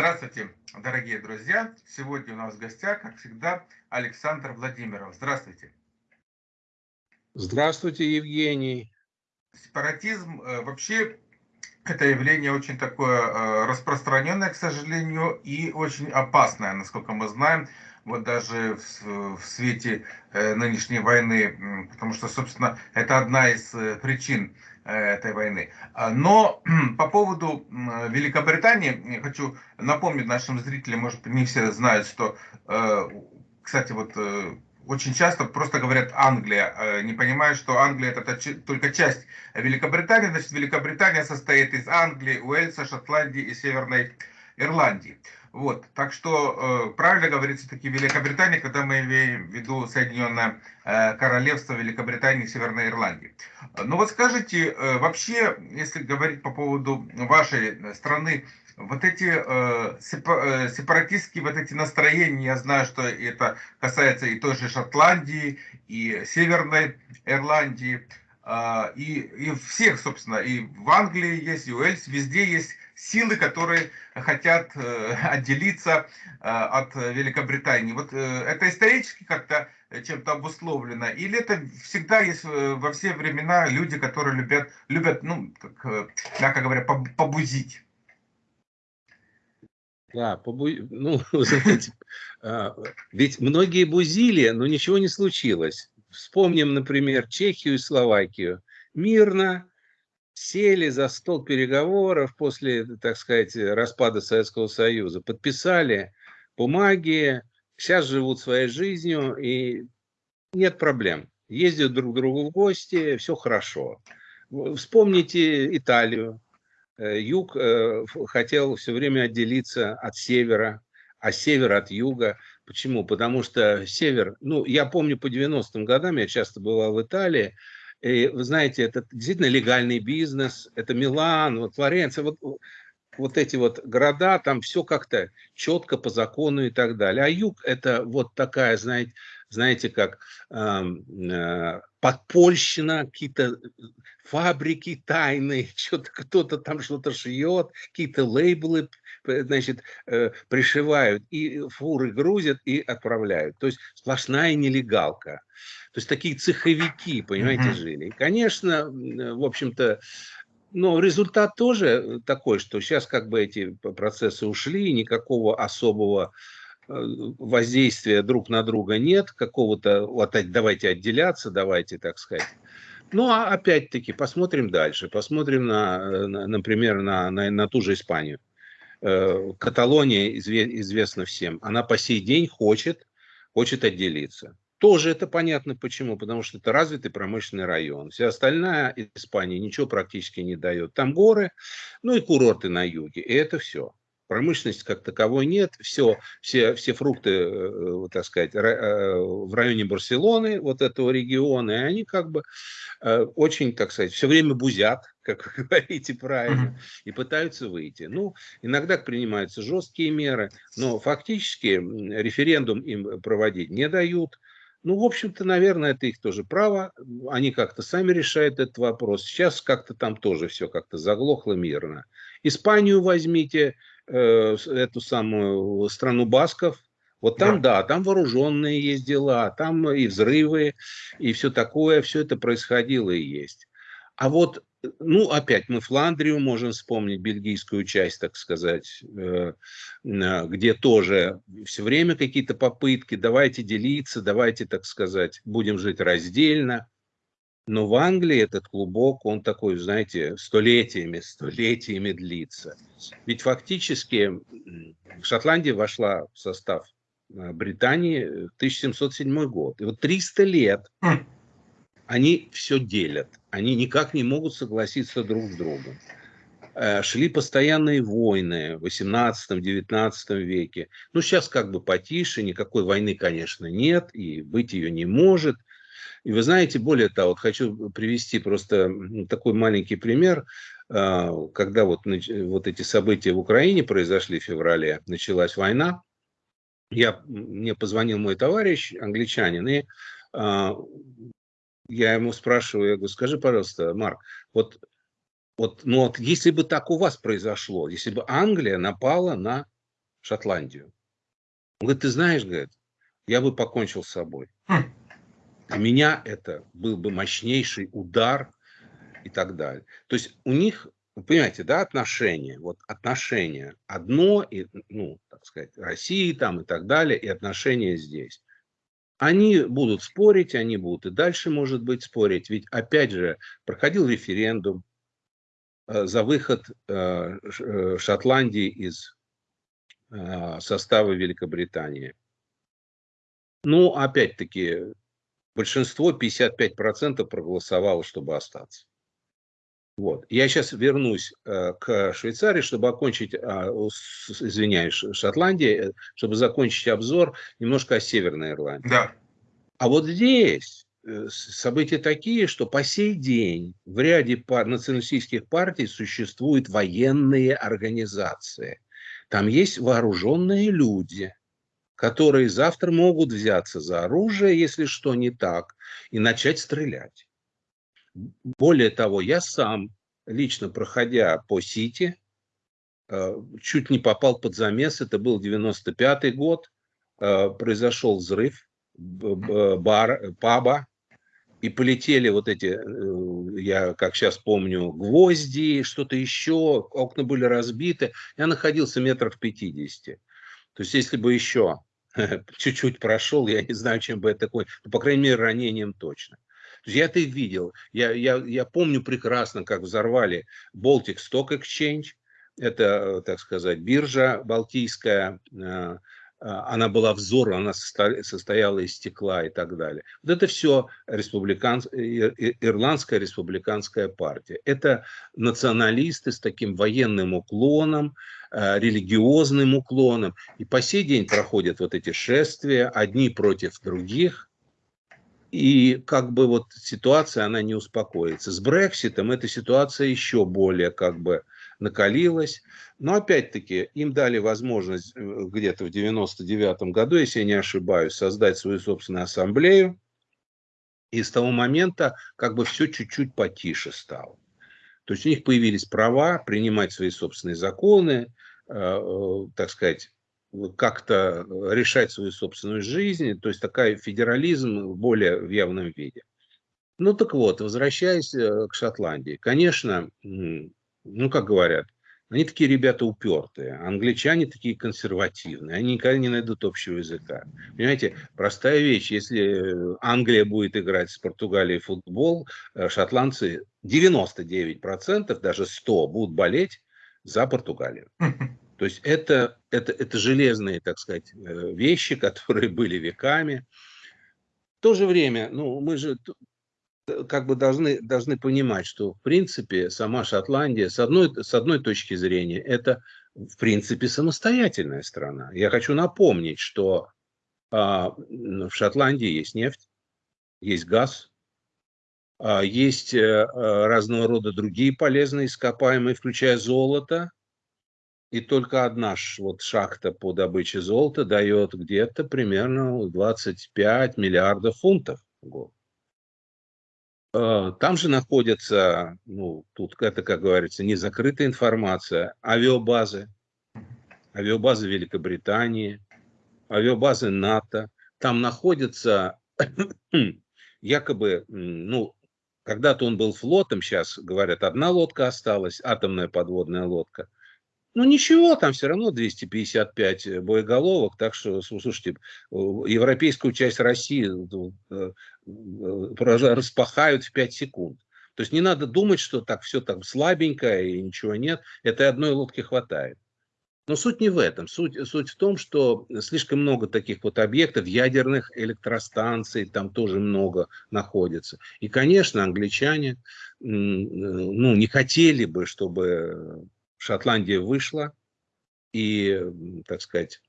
Здравствуйте, дорогие друзья! Сегодня у нас в гостях, как всегда, Александр Владимиров. Здравствуйте. Здравствуйте, Евгений. Сепаратизм э, вообще это явление очень такое э, распространенное, к сожалению, и очень опасное, насколько мы знаем, вот даже в, в свете э, нынешней войны, потому что, собственно, это одна из причин этой войны. А, но по поводу Великобритании хочу напомнить нашим зрителям, может не все знают, что, кстати, вот очень часто просто говорят Англия, э, не понимая, что Англия это только часть Великобритании. Значит, Великобритания состоит из Англии, Уэльса, Шотландии и Северной Ирландии. Вот, так что э, правильно говорится таки Великобритания, когда мы имеем в виду Соединенное э, Королевство Великобритании и Северной Ирландии. Ну вот скажите, э, вообще, если говорить по поводу вашей страны, вот эти э, э, сепаратистские вот эти настроения, я знаю, что это касается и той же Шотландии, и Северной Ирландии, э, и, и всех, собственно, и в Англии есть, и Уэльс, везде есть силы, которые хотят э, отделиться э, от Великобритании. Вот э, это исторически как-то чем-то обусловлено, или это всегда есть во все времена люди, которые любят, любят ну, как, э, мягко говоря, побузить? Да, побу... ну, знаете, ведь многие бузили, но ничего не случилось. Вспомним, например, Чехию и Словакию. Мирно сели за стол переговоров после, так сказать, распада Советского Союза, подписали бумаги, сейчас живут своей жизнью и нет проблем. Ездят друг к другу в гости, все хорошо. Вспомните Италию, Э, юг э, хотел все время отделиться от севера, а север от юга. Почему? Потому что север, ну, я помню по 90-м годам, я часто бывал в Италии, и, вы знаете, это действительно легальный бизнес, это Милан, вот Флоренция, вот, вот эти вот города, там все как-то четко по закону и так далее. А юг это вот такая, знаете, знаете, как э, подпольщина, какие-то фабрики тайные, что-то кто-то там что-то шьет, какие-то лейблы, значит, э, пришивают, и фуры грузят и отправляют. То есть сплошная нелегалка. То есть такие цеховики, понимаете, mm -hmm. жили. И, конечно, в общем-то, но результат тоже такой, что сейчас как бы эти процессы ушли, никакого особого воздействия друг на друга нет, какого-то вот давайте отделяться, давайте, так сказать. Ну, а опять-таки, посмотрим дальше, посмотрим, на, на, например, на, на, на ту же Испанию. Э, Каталония известна всем, она по сей день хочет, хочет отделиться. Тоже это понятно почему, потому что это развитый промышленный район. Вся остальная Испания ничего практически не дает. Там горы, ну и курорты на юге, и это все. Промышленности как таковой нет. Все, все, все фрукты, э, э, так сказать, э, в районе Барселоны, вот этого региона, и они как бы очень, так сказать, все время бузят, как вы говорите правильно, и пытаются выйти. Ну, иногда принимаются жесткие меры, но фактически референдум им проводить не дают. Ну, в общем-то, наверное, это их тоже право. Они как-то сами решают этот вопрос. Сейчас как-то там тоже все как-то заглохло мирно. Испанию возьмите, э, эту самую страну басков. Вот там, да. да, там вооруженные есть дела, там и взрывы, и все такое, все это происходило и есть. А вот, ну, опять мы Фландрию можем вспомнить, бельгийскую часть, так сказать, э, где тоже все время какие-то попытки, давайте делиться, давайте, так сказать, будем жить раздельно. Но в Англии этот клубок, он такой, знаете, столетиями, столетиями длится. Ведь фактически Шотландия вошла в состав э, Британии в 1707 год. И вот 300 лет хм. они все делят. Они никак не могут согласиться друг с другом. Э, шли постоянные войны в 18-19 веке. Ну, сейчас как бы потише, никакой войны, конечно, нет, и быть ее не может – и вы знаете, более того, вот хочу привести просто такой маленький пример. А, когда вот, вот эти события в Украине произошли в феврале, началась война, я, мне позвонил мой товарищ, англичанин, и а, я ему спрашиваю, я говорю, скажи, пожалуйста, Марк, вот, вот, ну вот если бы так у вас произошло, если бы Англия напала на Шотландию. Он говорит, ты знаешь, говорит, я бы покончил с собой. Для меня это был бы мощнейший удар и так далее. То есть у них, понимаете, да, отношения, вот отношения одно, и, ну, так сказать, России там и так далее, и отношения здесь. Они будут спорить, они будут и дальше, может быть, спорить. Ведь, опять же, проходил референдум э, за выход э, э, Шотландии из состава Великобритании. Ну, опять-таки, большинство, 55% проголосовало, чтобы остаться. Вот. Я сейчас вернусь э, к Швейцарии, чтобы окончить, э, извиняюсь, Шотландии, чтобы закончить обзор немножко о Северной Ирландии. Да. А вот здесь э, события такие, что по сей день в ряде пар, националистических партий существуют военные организации. Там есть вооруженные люди, которые завтра могут взяться за оружие, если что не так, и начать стрелять. Более того, я сам, лично проходя по Сити, э, чуть не попал под замес. Это был 95-й год. Э, произошел взрыв бар, паба. И полетели вот эти, э, я как сейчас помню, гвозди, что-то еще, окна были разбиты. Я находился метров 50. То есть, если бы еще чуть-чуть прошел, я не знаю, чем бы это такое, но, по крайней мере, ранением точно. Я это видел. Я, я, я помню прекрасно, как взорвали Baltic Stock Exchange. Это, так сказать, биржа балтийская. Э, она была взорвана, она состояла из стекла и так далее. Вот это все республиканс... Ирландская республиканская партия. Это националисты с таким военным уклоном, э, религиозным уклоном. И по сей день проходят вот эти шествия, одни против других. И как бы вот ситуация, она не успокоится. С Брекситом эта ситуация еще более как бы накалилась. Но опять-таки им дали возможность э, где-то в 99 году, если я не ошибаюсь, создать свою собственную ассамблею. И с того момента как бы все чуть-чуть потише стало. То есть у них появились права принимать свои собственные законы, э, э, так сказать, как-то решать свою собственную жизнь, то есть такая федерализм более в явном виде. Ну так вот, возвращаясь э, к Шотландии, конечно, ну как говорят, они такие ребята упертые, англичане такие консервативные, они никогда не найдут общего языка. Понимаете, простая вещь, если Англия будет играть с Португалией в футбол, э, шотландцы 99%, даже 100 будут болеть за Португалию. То есть это, это, это железные, так сказать, э, вещи, которые были веками. В то же время, ну, мы же как бы должны, должны понимать, что в принципе сама Шотландия, с одной, с одной точки зрения, это в принципе самостоятельная страна. Я хочу напомнить, что а, в Шотландии есть нефть, есть газ, а, есть а, разного рода другие полезные ископаемые, включая золото, и только одна вот шахта по добыче золота дает где-то примерно 25 миллиардов фунтов в год. А, там же находятся, ну, тут это, как говорится, не закрытая информация, авиабазы, авиабазы Великобритании, авиабазы НАТО. Там находятся якобы, ну, когда-то он был флотом, сейчас, говорят, одна лодка осталась, атомная подводная лодка – ну ничего, там все равно 255 э, боеголовок, так что, слушайте, европейскую часть России э, э, распахают в 5 секунд. То есть не надо думать, что так все там слабенько и ничего нет. Этой одной лодки хватает. Но суть не в этом. Суть, суть в том, что слишком много таких вот объектов, ядерных электростанций там тоже много находится. И, конечно, англичане ну, не хотели бы, чтобы Шотландия вышла, и, так сказать,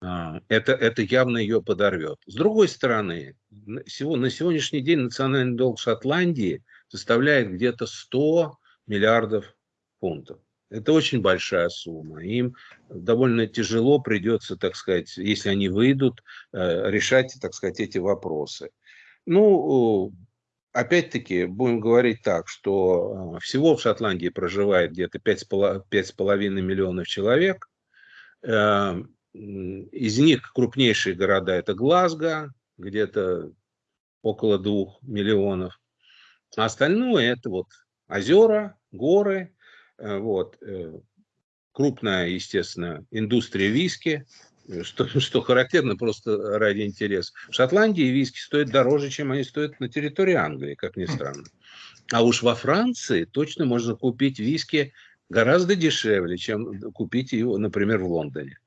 а, это, это явно ее подорвет. С другой стороны, на сегодняшний день национальный долг Шотландии составляет где-то 100 миллиардов фунтов. Это очень большая сумма. Им довольно тяжело придется, так сказать, если они выйдут, э, решать, так сказать, эти вопросы. Ну, опять-таки, будем говорить так, что э, всего в Шотландии проживает где-то 5,5 миллионов человек. Э, из них крупнейшие города это Глазго, где-то около двух миллионов. А остальное это вот озера, горы, э, вот, э, крупная, естественно, индустрия виски, что, что характерно просто ради интереса. В Шотландии виски стоят дороже, чем они стоят на территории Англии, как ни странно. А уж во Франции точно можно купить виски гораздо дешевле, чем купить его, например, в Лондоне.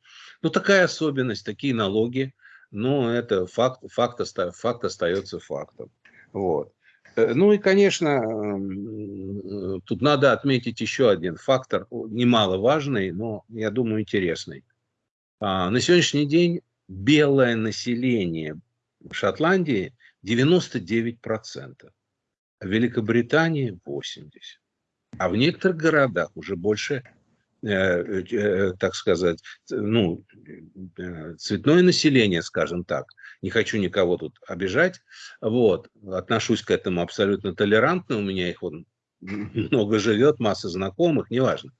Ну, такая особенность, такие налоги, но это факт, факт, факт остается фактом. Вот. Э, ну и, конечно, тут надо отметить еще один фактор, немаловажный, но, я думаю, интересный. А, на сегодняшний день белое население Шотландии 99%, а Великобритании 80%. А в некоторых городах уже больше Э, э, так сказать, ну, э, цветное население, скажем так. Не хочу никого тут обижать. Вот. Отношусь к этому абсолютно толерантно. У меня их вот много живет, масса знакомых, неважно.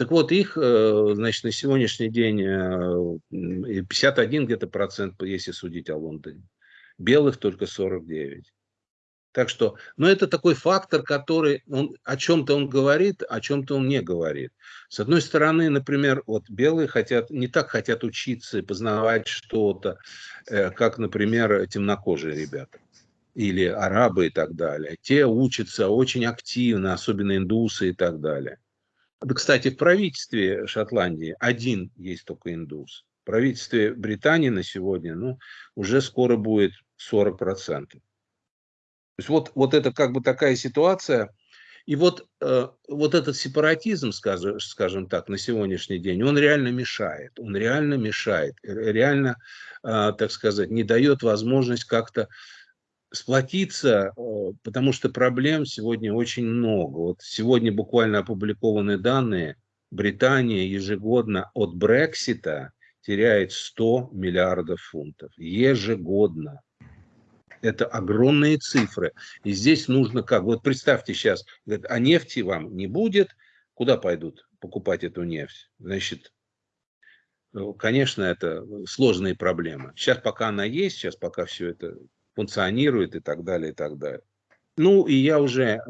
Так вот, их, значит, на сегодняшний день 51 где-то процент, если судить о Лондоне. Белых только 49. Так что, ну, это такой фактор, который он, о чем-то он говорит, о чем-то он не говорит. С одной стороны, например, вот белые хотят, не так хотят учиться и познавать что-то, э, как, например, темнокожие ребята или арабы и так далее. Те учатся очень активно, особенно индусы и так далее. Кстати, в правительстве Шотландии один есть только индус. В правительстве Британии на сегодня ну, уже скоро будет 40% есть вот, вот это как бы такая ситуация. И вот, э, вот этот сепаратизм, скажем, скажем так, на сегодняшний день, он реально мешает. Он реально мешает. Реально, э, так сказать, не дает возможность как-то сплотиться, э, потому что проблем сегодня очень много. Вот сегодня буквально опубликованы данные. Британия ежегодно от Брексита теряет 100 миллиардов фунтов. Ежегодно. Это огромные цифры. И здесь нужно как? Вот представьте сейчас, а нефти вам не будет, куда пойдут покупать эту нефть? Значит, ну, конечно, это сложные проблемы. Сейчас пока она есть, сейчас пока все это функционирует и так далее, и так далее. Ну, и я уже, э,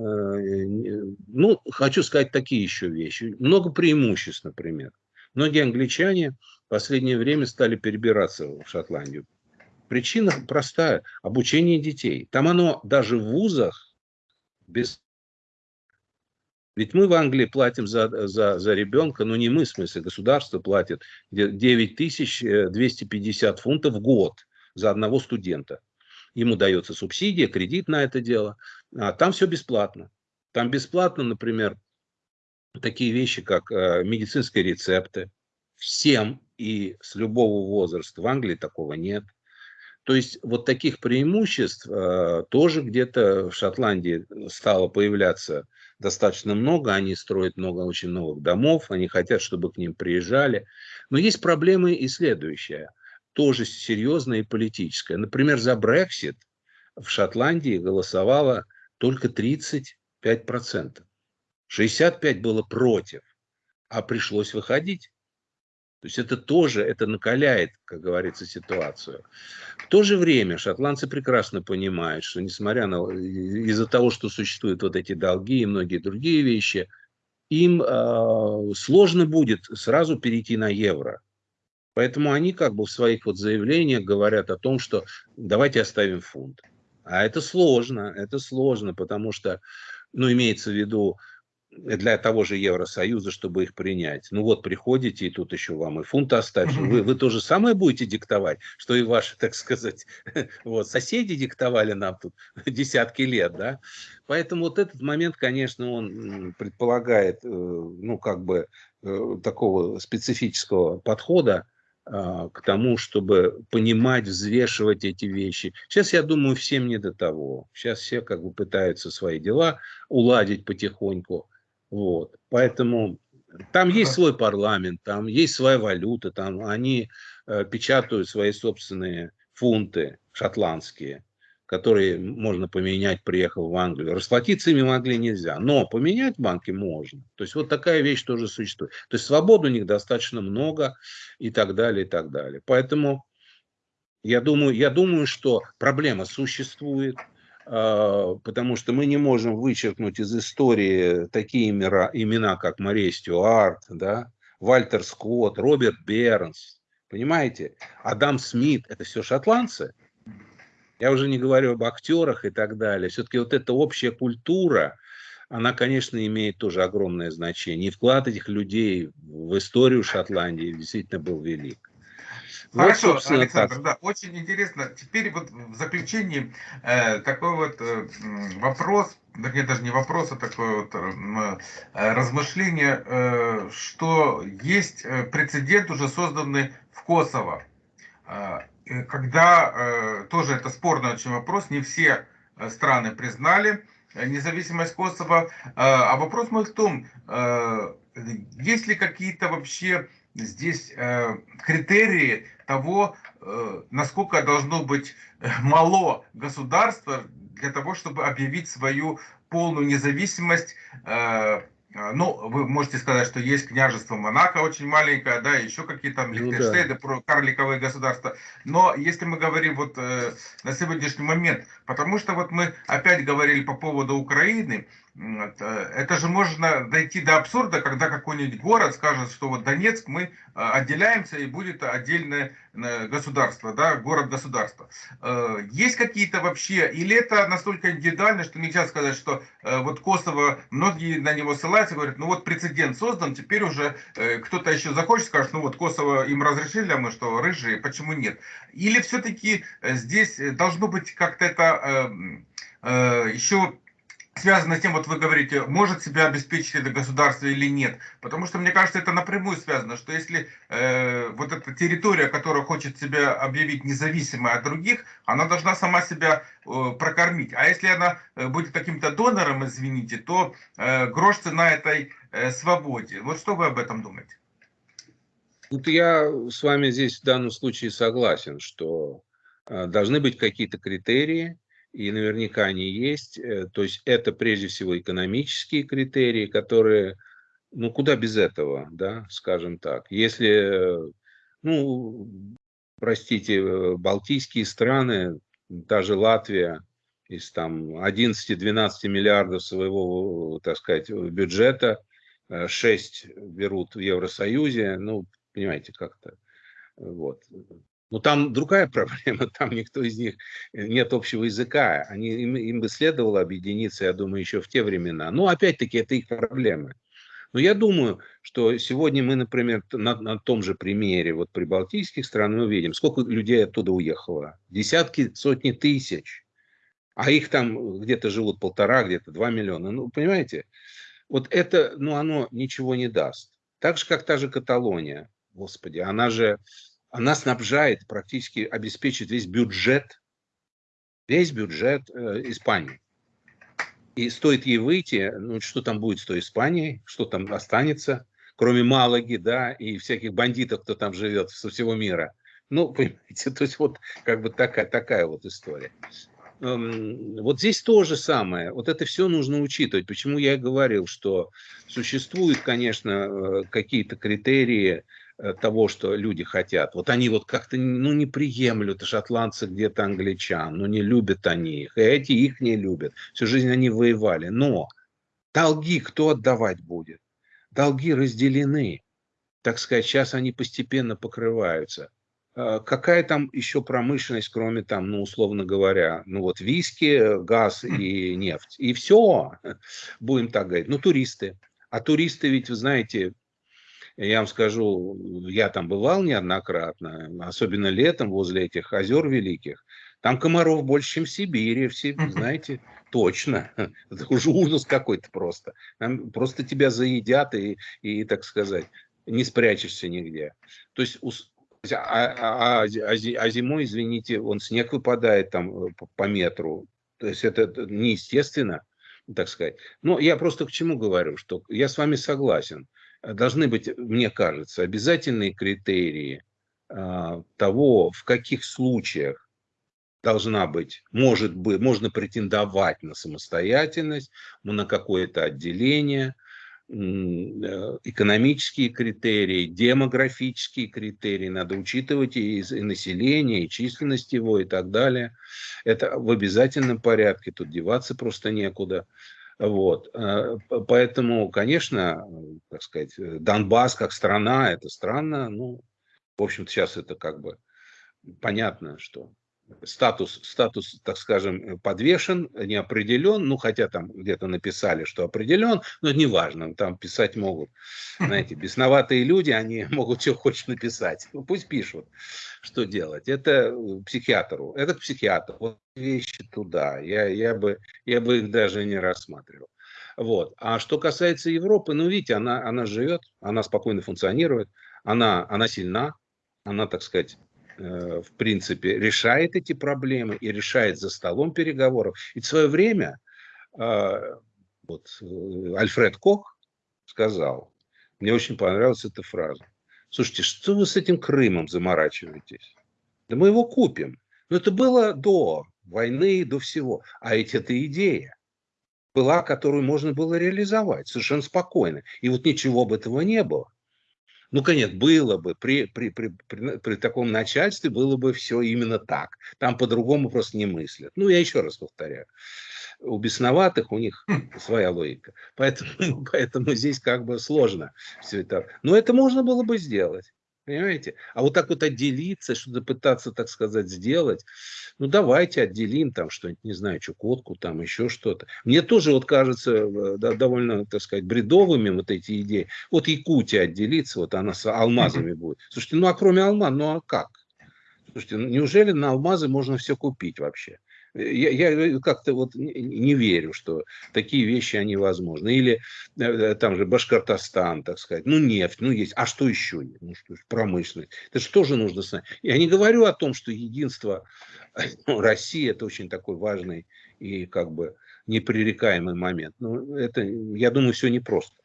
ну, хочу сказать такие еще вещи. Много преимуществ, например. Многие англичане в последнее время стали перебираться в Шотландию. Причина простая – обучение детей. Там оно даже в вузах без... Ведь мы в Англии платим за, за, за ребенка, ну не мы, в смысле, государство платит 9250 э, фунтов в год за одного студента. Ему дается субсидия, кредит на это дело. А там все бесплатно. Там бесплатно, например, такие вещи, как э, медицинские рецепты. Всем и с любого возраста. В Англии такого нет. То есть вот таких преимуществ э, тоже где-то в Шотландии стало появляться достаточно много. Они строят много, очень много домов, они хотят, чтобы к ним приезжали. Но есть проблемы и следующая, тоже серьезная и политическая. Например, за Брексит в Шотландии голосовало только 35%. 65% было против, а пришлось выходить. То есть это тоже, это накаляет, как говорится, ситуацию. В то же время шотландцы прекрасно понимают, что несмотря на, из-за того, что существуют вот эти долги и многие другие вещи, им э, сложно будет сразу перейти на евро. Поэтому они как бы в своих вот заявлениях говорят о том, что давайте оставим фунт. А это сложно, это сложно, потому что, ну, имеется в виду, для того же Евросоюза, чтобы их принять. Ну вот приходите, и тут еще вам и фунт оставить. Вы, вы то же самое будете диктовать, что и ваши, так сказать, вот, соседи диктовали нам тут десятки лет, да. Поэтому вот этот момент, конечно, он предполагает, э, ну, как бы, э, такого специфического подхода к тому, чтобы понимать, взвешивать эти вещи. Сейчас, я думаю, всем не до того. Сейчас все как бы пытаются свои дела уладить потихоньку. Вот. Поэтому там есть свой парламент, там есть своя валюта, там они э, печатают свои собственные фунты шотландские, которые можно поменять, приехав в Англию. Расплатиться ими могли нельзя, но поменять банки можно. То есть вот такая вещь тоже существует. То есть свободы у них достаточно много и так далее, и так далее. Поэтому я думаю, я думаю что проблема существует, а, потому что мы не можем вычеркнуть из истории такие имена, имена как Мария Стюарт, да, Вальтер Скотт, Роберт Бернс, понимаете? Адам Смит, это все шотландцы. Я уже не говорю об актерах и так далее. Все-таки вот эта общая культура, она, конечно, имеет тоже огромное значение. И вклад этих людей в историю Шотландии действительно был велик. Хорошо, вот, Александр, так. да, очень интересно. Теперь вот в заключении э, такой вот э, вопрос, нет, даже не вопрос, а такое вот э, размышление, э, что есть э, прецедент уже созданный в Косово. Э, когда э, тоже это спорный очень вопрос, не все э, страны признали независимость Косово. А вопрос мой в том, есть ли какие-то вообще здесь критерии того, насколько должно быть мало государство для того, чтобы объявить свою полную независимость ну, вы можете сказать, что есть княжество Монако очень маленькое, да, еще какие-то там Лихтенштейны, ну, да. карликовые государства. Но если мы говорим вот э, на сегодняшний момент, потому что вот мы опять говорили по поводу Украины, это же можно дойти до абсурда, когда какой-нибудь город скажет, что вот Донецк мы э, отделяемся и будет отдельное э, государство, да, город-государство. Есть какие-то вообще, или это настолько индивидуально, что нельзя сказать, что вот Косово, многие на него ссылаются, говорят, ну вот прецедент создан, теперь уже кто-то еще захочет, скажет, ну вот Косово им разрешили, а мы что, рыжие, почему нет? Или все-таки здесь должно быть как-то это еще связано с тем, вот вы говорите, может себя обеспечить это государство или нет. Потому что, мне кажется, это напрямую связано, что если э, вот эта территория, которая хочет себя объявить независимой от других, она должна сама себя э, прокормить. А если она э, будет каким-то донором, извините, то э, грош цена этой э, свободе. Вот что вы об этом думаете? Вот я с вами здесь в данном случае согласен, что э, должны быть какие-то критерии, и наверняка они есть. Э, то есть это прежде всего экономические критерии, которые, ну куда без этого, да, скажем так. Если, ну, простите, э, балтийские страны, даже Латвия, из там 11-12 миллиардов своего, так сказать, бюджета, 6 э, берут в Евросоюзе, ну, понимаете, как-то, вот. Но там другая проблема, там никто из них, э, нет общего языка. Они, им, им бы следовало объединиться, я думаю, еще в те времена. Но опять-таки это их проблемы. Но я думаю, что сегодня мы, например, на, на том же примере вот прибалтийских стран мы видим, сколько людей оттуда уехало. Десятки, сотни тысяч. А их там где-то живут полтора, где-то два миллиона. Ну, понимаете? Вот это, ну, оно ничего не даст. Так же, как та же Каталония. Господи, она же она снабжает, практически обеспечит весь бюджет, весь бюджет э, Испании. И стоит ей выйти, ну что там будет с той Испанией, что там останется, кроме Малаги, да, и всяких бандитов, кто там живет со всего мира. Ну, понимаете, то есть вот как бы такая, такая вот история. Эм, вот здесь то же самое. Вот это все нужно учитывать. Почему я и говорил, что существуют, конечно, э, какие-то критерии того, что люди хотят. Вот они вот как-то ну, не приемлют шотландцы где-то англичан, ну не любят они их, и эти их не любят. Всю жизнь они воевали. Но долги кто отдавать будет? Долги разделены. Так сказать, сейчас они постепенно покрываются. А какая там еще промышленность, кроме там, ну, условно говоря, ну вот виски, газ и нефть. И все, будем так говорить. Ну, туристы. А туристы ведь, вы знаете, я вам скажу, я там бывал неоднократно, особенно летом возле этих озер великих. Там комаров больше, чем в Сибири, все, знаете, точно. Это уже ужас какой-то просто. Там просто тебя заедят и, и, так сказать, не спрячешься нигде. То есть а, а, а, а зимой, извините, он снег выпадает там э, по, по метру. То есть это неестественно, так сказать. Но я просто к чему говорю, что я с вами согласен должны быть, мне кажется, обязательные критерии а, того, в каких случаях должна быть, может быть, можно претендовать на самостоятельность, на какое-то отделение, э, экономические критерии, демографические критерии, надо учитывать и, и население, и численность его, и так далее. Это в обязательном порядке, тут деваться просто некуда. Вот. Э, поэтому, конечно, так сказать, Донбасс как страна, это странно. Ну, в общем-то, сейчас это как бы понятно, что статус, статус, так скажем, подвешен, не определен, ну, хотя там где-то написали, что определен, но это не важно, там писать могут, знаете, бесноватые люди, они могут что хочешь написать, ну, пусть пишут, что делать, это психиатру, это к психиатру, вот вещи туда, я, я, бы, я бы их даже не рассматривал. Вот. А что касается Европы, ну, видите, она, она живет, она спокойно функционирует, она, она сильна, она, так сказать, Э, в принципе, решает эти проблемы и решает за столом переговоров. И в свое время а, вот, э, Альфред Кох сказал, мне очень понравилась эта фраза. Слушайте, что вы с этим Крымом заморачиваетесь? Да мы его купим. Но это было до войны, до всего. А ведь это идея была, которую можно было реализовать совершенно спокойно. И вот ничего бы этого не было. Ну, конечно, было бы, при, при, при, при, при таком начальстве было бы все именно так. Там по-другому просто не мыслят. Ну, я еще раз повторяю. У бесноватых у них хм. своя логика. Поэтому, поэтому здесь как бы сложно все это. Но это можно было бы сделать. Понимаете? А вот так вот отделиться, что-то пытаться, так сказать, сделать, ну давайте отделим там что-нибудь, не знаю, Чукотку, там еще что-то. Мне тоже вот кажется да, довольно, так сказать, бредовыми вот эти идеи. Вот Якутия отделиться, вот она с алмазами будет. Слушайте, ну а кроме алмаз, ну а как? Слушайте, ну, неужели на алмазы можно все купить вообще? Я, я как-то вот не верю, что такие вещи, они возможны. Или э, там же Башкортостан, так сказать. Ну, нефть, ну, есть. А что еще? Ну, что, промышленность. Это же тоже нужно знать. Я не говорю о том, что единство ну, России – это очень такой важный и как бы непререкаемый момент. Но это, я думаю, все непросто.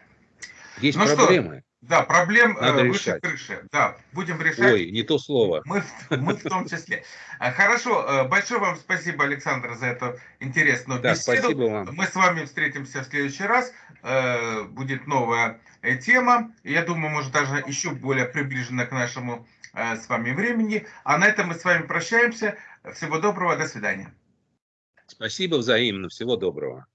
Есть ну проблемы. Что? Да, проблем Надо э, выше решать. крыши. Да, будем решать. Ой, не то слово. Мы, мы в том числе. А, хорошо, э, большое вам спасибо, Александр, за эту интересную да, беседу. Спасибо вам. Мы с вами встретимся в следующий раз. Э, будет новая тема. Я думаю, может, даже еще более приближена к нашему с вами времени. А на этом мы с вами прощаемся. Всего доброго, до свидания. Спасибо взаимно, всего доброго.